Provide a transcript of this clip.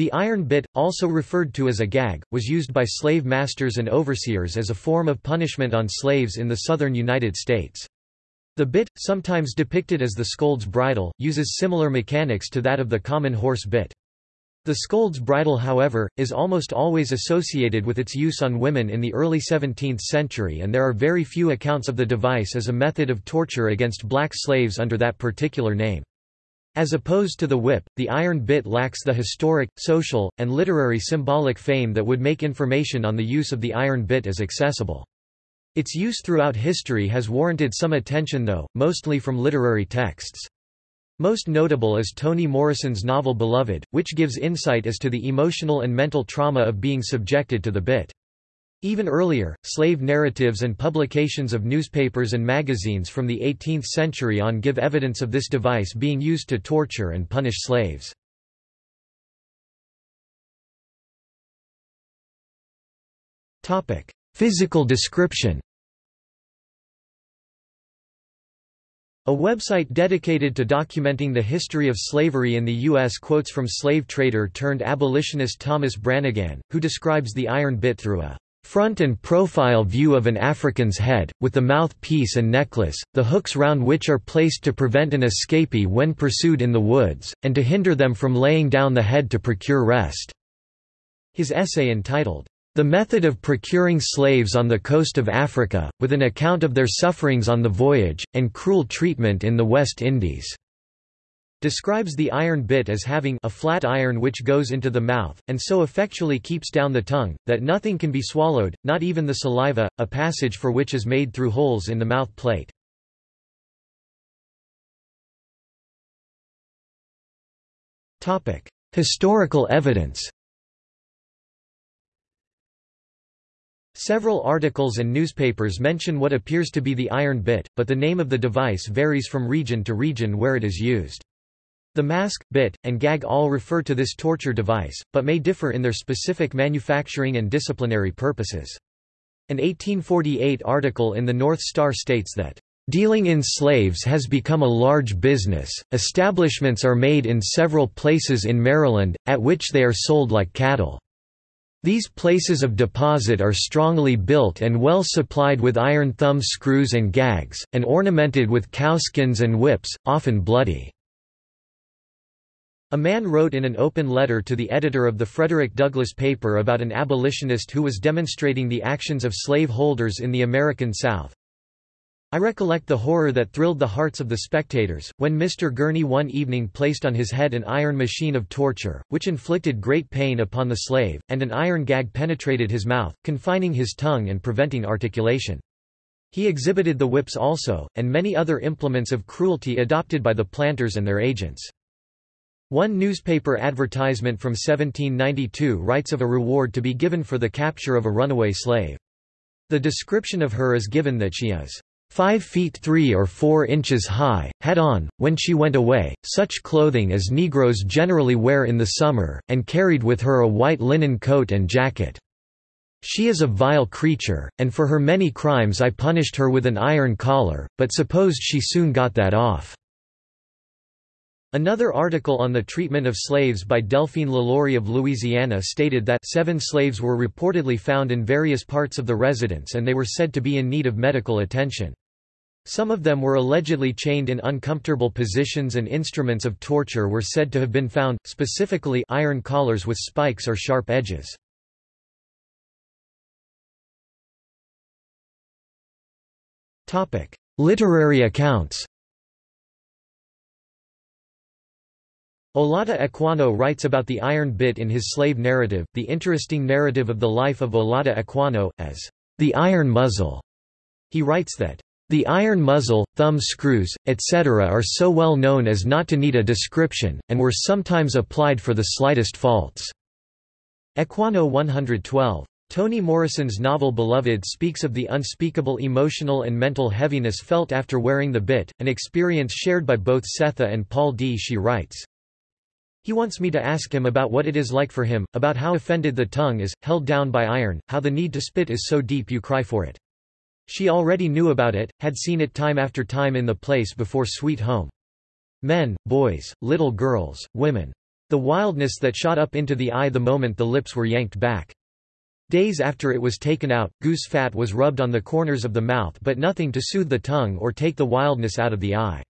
The iron bit, also referred to as a gag, was used by slave masters and overseers as a form of punishment on slaves in the southern United States. The bit, sometimes depicted as the scold's bridle, uses similar mechanics to that of the common horse bit. The scold's bridle however, is almost always associated with its use on women in the early 17th century and there are very few accounts of the device as a method of torture against black slaves under that particular name. As opposed to the whip, the iron bit lacks the historic, social, and literary symbolic fame that would make information on the use of the iron bit as accessible. Its use throughout history has warranted some attention though, mostly from literary texts. Most notable is Toni Morrison's novel Beloved, which gives insight as to the emotional and mental trauma of being subjected to the bit. Even earlier, slave narratives and publications of newspapers and magazines from the 18th century on give evidence of this device being used to torture and punish slaves. Physical description A website dedicated to documenting the history of slavery in the U.S. quotes from slave trader turned abolitionist Thomas Branagan, who describes the iron bit through a front and profile view of an African's head, with the mouth-piece and necklace, the hooks round which are placed to prevent an escapee when pursued in the woods, and to hinder them from laying down the head to procure rest." His essay entitled, The Method of Procuring Slaves on the Coast of Africa, with an account of their sufferings on the voyage, and cruel treatment in the West Indies describes the iron bit as having a flat iron which goes into the mouth, and so effectually keeps down the tongue, that nothing can be swallowed, not even the saliva, a passage for which is made through holes in the mouth plate. Historical evidence Several articles and newspapers mention what appears to be the iron bit, but the name of the device varies from region to region where it is used. The mask, bit, and gag all refer to this torture device, but may differ in their specific manufacturing and disciplinary purposes. An 1848 article in the North Star states that, "...dealing in slaves has become a large business, establishments are made in several places in Maryland, at which they are sold like cattle." These places of deposit are strongly built and well supplied with iron thumb screws and gags, and ornamented with cowskins and whips, often bloody. A man wrote in an open letter to the editor of the Frederick Douglass paper about an abolitionist who was demonstrating the actions of slave holders in the American South. I recollect the horror that thrilled the hearts of the spectators, when Mr. Gurney one evening placed on his head an iron machine of torture, which inflicted great pain upon the slave, and an iron gag penetrated his mouth, confining his tongue and preventing articulation. He exhibited the whips also, and many other implements of cruelty adopted by the planters and their agents. One newspaper advertisement from 1792 writes of a reward to be given for the capture of a runaway slave. The description of her is given that she is five feet three or four inches high, had on, when she went away, such clothing as Negroes generally wear in the summer, and carried with her a white linen coat and jacket. She is a vile creature, and for her many crimes I punished her with an iron collar, but supposed she soon got that off. Another article on the treatment of slaves by Delphine LaLaurie of Louisiana stated that seven slaves were reportedly found in various parts of the residence and they were said to be in need of medical attention. Some of them were allegedly chained in uncomfortable positions and instruments of torture were said to have been found, specifically iron collars with spikes or sharp edges. Literary accounts Olaudah Equiano writes about the iron bit in his slave narrative, the interesting narrative of the life of Olaudah Equiano, as the iron muzzle. He writes that the iron muzzle, thumb screws, etc. are so well known as not to need a description, and were sometimes applied for the slightest faults. Equiano 112. Toni Morrison's novel Beloved speaks of the unspeakable emotional and mental heaviness felt after wearing the bit, an experience shared by both Sethe and Paul D. She writes, he wants me to ask him about what it is like for him, about how offended the tongue is, held down by iron, how the need to spit is so deep you cry for it. She already knew about it, had seen it time after time in the place before Sweet Home. Men, boys, little girls, women. The wildness that shot up into the eye the moment the lips were yanked back. Days after it was taken out, goose fat was rubbed on the corners of the mouth but nothing to soothe the tongue or take the wildness out of the eye.